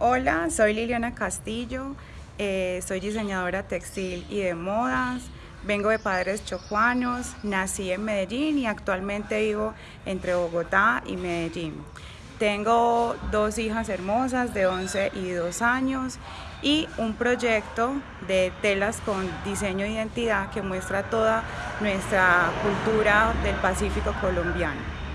Hola, soy Liliana Castillo, eh, soy diseñadora textil y de modas, vengo de padres chocuanos, nací en Medellín y actualmente vivo entre Bogotá y Medellín. Tengo dos hijas hermosas de 11 y 2 años y un proyecto de telas con diseño de identidad que muestra toda nuestra cultura del Pacífico colombiano.